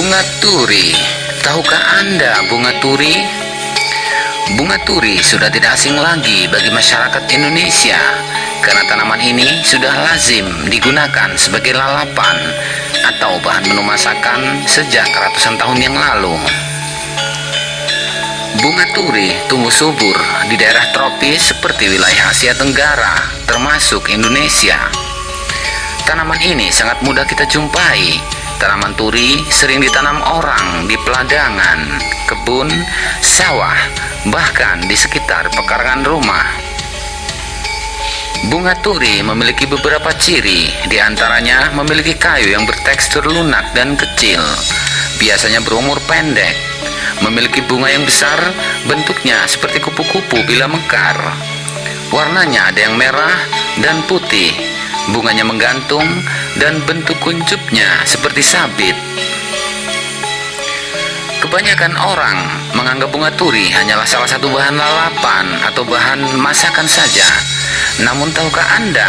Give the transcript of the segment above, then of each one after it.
Bunga turi, tahukah Anda bunga turi? Bunga turi sudah tidak asing lagi bagi masyarakat Indonesia karena tanaman ini sudah lazim digunakan sebagai lalapan atau bahan menu masakan sejak ratusan tahun yang lalu. Bunga turi tumbuh subur di daerah tropis seperti wilayah Asia Tenggara, termasuk Indonesia. Tanaman ini sangat mudah kita jumpai. Tanaman turi sering ditanam orang di peladangan, kebun, sawah, bahkan di sekitar pekarangan rumah. Bunga turi memiliki beberapa ciri, di antaranya memiliki kayu yang bertekstur lunak dan kecil, biasanya berumur pendek, memiliki bunga yang besar, bentuknya seperti kupu-kupu bila mekar. Warnanya ada yang merah dan putih, bunganya menggantung dan bentuk kuncupnya seperti sabit. Kebanyakan orang menganggap bunga turi hanyalah salah satu bahan lalapan atau bahan masakan saja. Namun tahukah Anda,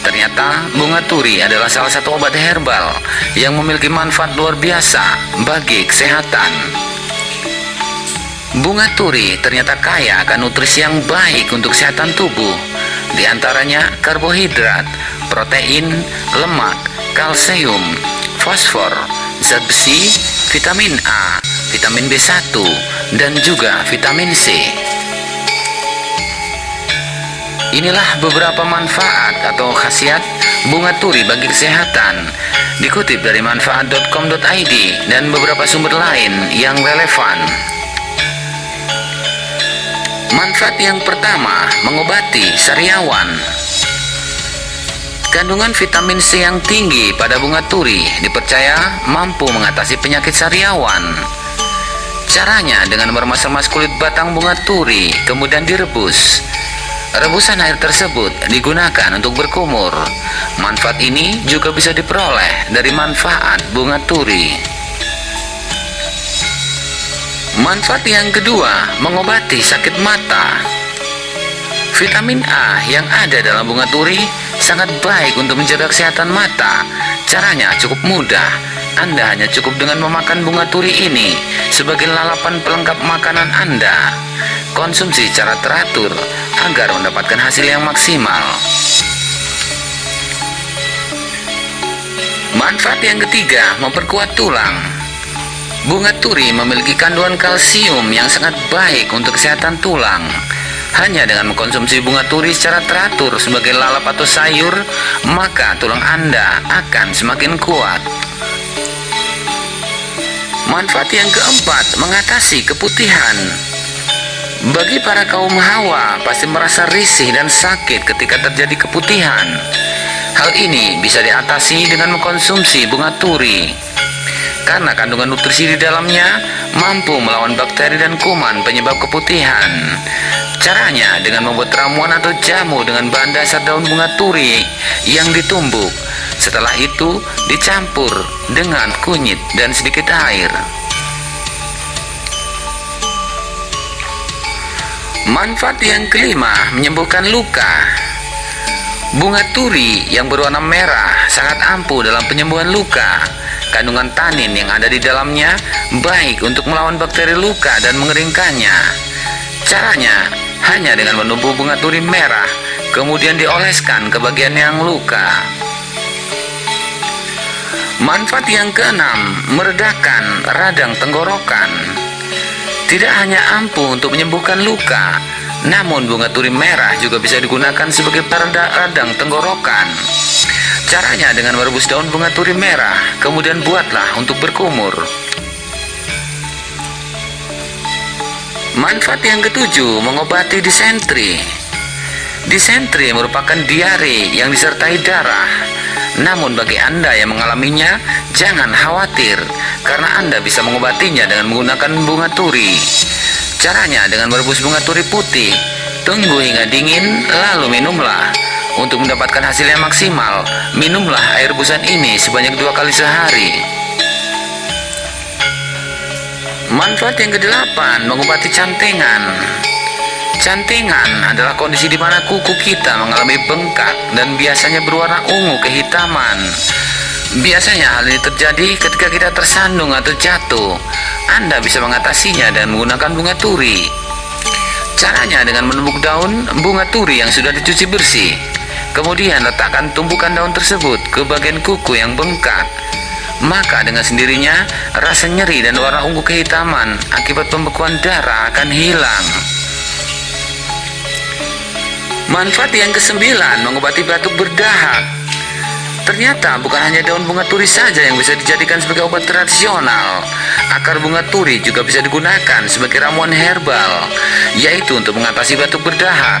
ternyata bunga turi adalah salah satu obat herbal yang memiliki manfaat luar biasa bagi kesehatan. Bunga turi ternyata kaya akan nutrisi yang baik untuk kesehatan tubuh, di antaranya karbohidrat, protein, lemak, kalsium, fosfor, zat besi, vitamin A, vitamin B1, dan juga vitamin C. Inilah beberapa manfaat atau khasiat bunga turi bagi kesehatan dikutip dari manfaat.com.id dan beberapa sumber lain yang relevan. Manfaat yang pertama, mengobati sariawan. Kandungan vitamin C yang tinggi pada bunga turi dipercaya mampu mengatasi penyakit sariawan. Caranya dengan meremas-remas kulit batang bunga turi, kemudian direbus. Rebusan air tersebut digunakan untuk berkumur. Manfaat ini juga bisa diperoleh dari manfaat bunga turi. Manfaat yang kedua, mengobati sakit mata. Vitamin A yang ada dalam bunga turi sangat baik untuk menjaga kesehatan mata. Caranya cukup mudah. Anda hanya cukup dengan memakan bunga turi ini sebagai lalapan pelengkap makanan Anda. Konsumsi secara teratur agar mendapatkan hasil yang maksimal. Manfaat yang ketiga, memperkuat tulang. Bunga turi memiliki kandungan kalsium yang sangat baik untuk kesehatan tulang. Hanya dengan mengkonsumsi bunga turi secara teratur sebagai lalap atau sayur, maka tulang Anda akan semakin kuat. Manfaat yang keempat, mengatasi keputihan. Bagi para kaum hawa, pasti merasa risih dan sakit ketika terjadi keputihan. Hal ini bisa diatasi dengan mengkonsumsi bunga turi. Karena kandungan nutrisi di dalamnya mampu melawan bakteri dan kuman penyebab keputihan. Caranya dengan membuat ramuan atau jamu dengan bahan dasar daun bunga turi yang ditumbuk. Setelah itu dicampur dengan kunyit dan sedikit air. Manfaat yang kelima, menyembuhkan luka. Bunga turi yang berwarna merah sangat ampuh dalam penyembuhan luka. Kandungan tanin yang ada di dalamnya baik untuk melawan bakteri luka dan mengeringkannya. Caranya hanya dengan menubuh bunga turi merah, kemudian dioleskan ke bagian yang luka. Manfaat yang keenam, meredakan radang tenggorokan. Tidak hanya ampuh untuk menyembuhkan luka, namun bunga turi merah juga bisa digunakan sebagai pereda radang tenggorokan. Caranya dengan merebus daun bunga turi merah, kemudian buatlah untuk berkumur. Manfaat yang ketujuh, mengobati disentri. Disentri merupakan diare yang disertai darah. Namun bagi Anda yang mengalaminya, jangan khawatir karena Anda bisa mengobatinya dengan menggunakan bunga turi. Caranya dengan merebus bunga turi putih, tunggu hingga dingin lalu minumlah. Untuk mendapatkan hasil yang maksimal, minumlah air rebusan ini sebanyak dua kali sehari. Manfaat yang kedelapan, mengobati cantengan. Cantengan adalah kondisi di mana kuku kita mengalami bengkak dan biasanya berwarna ungu kehitaman. Biasanya hal ini terjadi ketika kita tersandung atau jatuh. Anda bisa mengatasinya dengan menggunakan bunga turi. Caranya dengan menumbuk daun bunga turi yang sudah dicuci bersih. Kemudian letakkan tumpukan daun tersebut ke bagian kuku yang bengkak. Maka dengan sendirinya rasa nyeri dan warna ungu kehitaman akibat pembekuan darah akan hilang. Manfaat yang kesembilan mengobati batuk berdahak. Ternyata bukan hanya daun bunga turi saja yang bisa dijadikan sebagai obat tradisional. Akar bunga turi juga bisa digunakan sebagai ramuan herbal, yaitu untuk mengatasi batuk berdahak.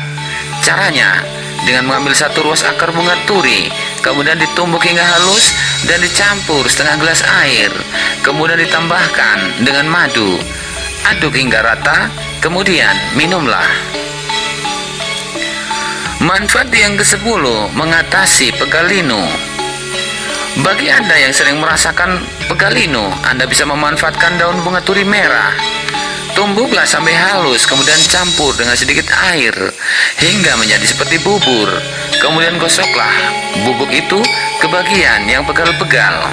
Caranya, dengan mengambil satu ruas akar bunga turi, kemudian ditumbuk hingga halus dan dicampur setengah gelas air, kemudian ditambahkan dengan madu. Aduk hingga rata, kemudian minumlah. Manfaat yang ke-10 mengatasi pegalinu. Bagi Anda yang sering merasakan pegalinu, Anda bisa memanfaatkan daun bunga turi merah. Tumbuklah sampai halus, kemudian campur dengan sedikit air hingga menjadi seperti bubur. Kemudian gosoklah bubuk itu ke bagian yang pegal-pegal.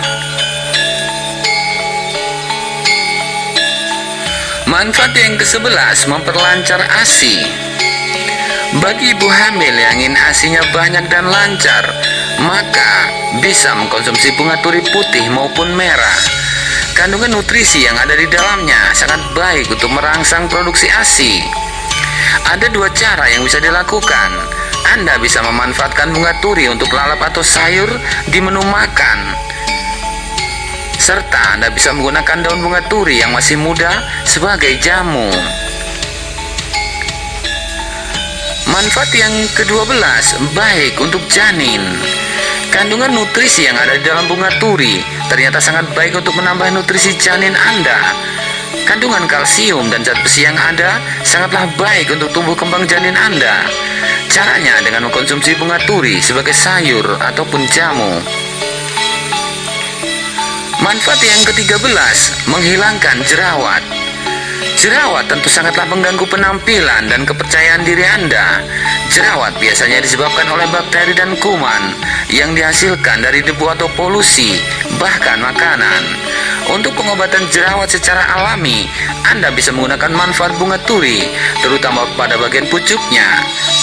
Manfaat yang ke-11 memperlancar ASI. Bagi ibu hamil yang ingin asinya banyak dan lancar, maka bisa mengkonsumsi bunga turi putih maupun merah. Kandungan nutrisi yang ada di dalamnya sangat baik untuk merangsang produksi ASI. Ada dua cara yang bisa dilakukan. Anda bisa memanfaatkan bunga turi untuk lalap atau sayur di menu makan. Serta Anda bisa menggunakan daun bunga turi yang masih muda sebagai jamu. Manfaat yang ke-12 baik untuk janin. Kandungan nutrisi yang ada di dalam bunga turi ternyata sangat baik untuk menambah nutrisi janin Anda. Kandungan kalsium dan zat besi yang ada sangatlah baik untuk tumbuh kembang janin Anda. Caranya dengan mengkonsumsi bunga turi sebagai sayur ataupun jamu. Manfaat yang ke-13 menghilangkan jerawat. Jerawat tentu sangatlah mengganggu penampilan dan kepercayaan diri Anda. Jerawat biasanya disebabkan oleh bakteri dan kuman yang dihasilkan dari debu atau polusi, bahkan makanan. Untuk pengobatan jerawat secara alami, Anda bisa menggunakan manfaat bunga turi, terutama pada bagian pucuknya.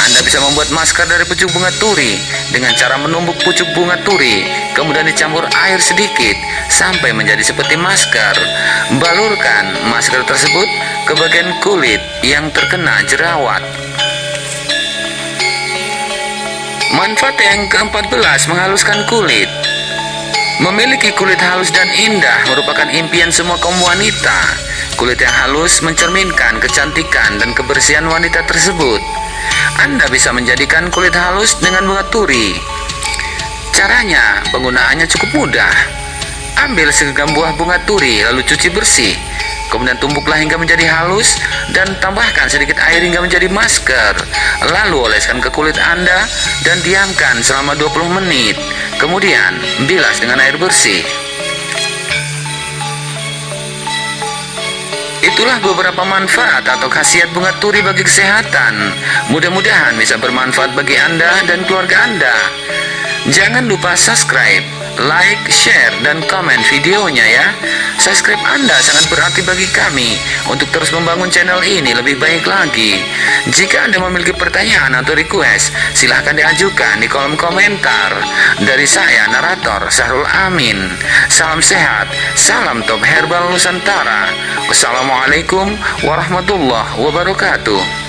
Anda bisa membuat masker dari pucuk bunga turi dengan cara menumbuk pucuk bunga turi, kemudian dicampur air sedikit sampai menjadi seperti masker. Balurkan masker tersebut ke bagian kulit yang terkena jerawat. Manfaat yang ke-14 menghaluskan kulit. Memiliki kulit halus dan indah merupakan impian semua kaum wanita. Kulit yang halus mencerminkan kecantikan dan kebersihan wanita tersebut. Anda bisa menjadikan kulit halus dengan bunga turi. Caranya, penggunaannya cukup mudah. Ambil segenggam buah bunga turi lalu cuci bersih. Kemudian tumbuklah hingga menjadi halus dan tambahkan sedikit air hingga menjadi masker. Lalu oleskan ke kulit Anda dan diamkan selama 20 menit. Kemudian bilas dengan air bersih. Itulah beberapa manfaat atau khasiat bunga turi bagi kesehatan. Mudah-mudahan bisa bermanfaat bagi Anda dan keluarga Anda. Jangan lupa subscribe, like, share, dan komen videonya ya. Subscribe Anda sangat berarti bagi kami untuk terus membangun channel ini lebih baik lagi. Jika Anda memiliki pertanyaan atau request, silahkan diajukan di kolom komentar. Dari saya, narator Sahrul Amin. Salam sehat, salam top herbal Nusantara. Wassalamualaikum warahmatullahi wabarakatuh.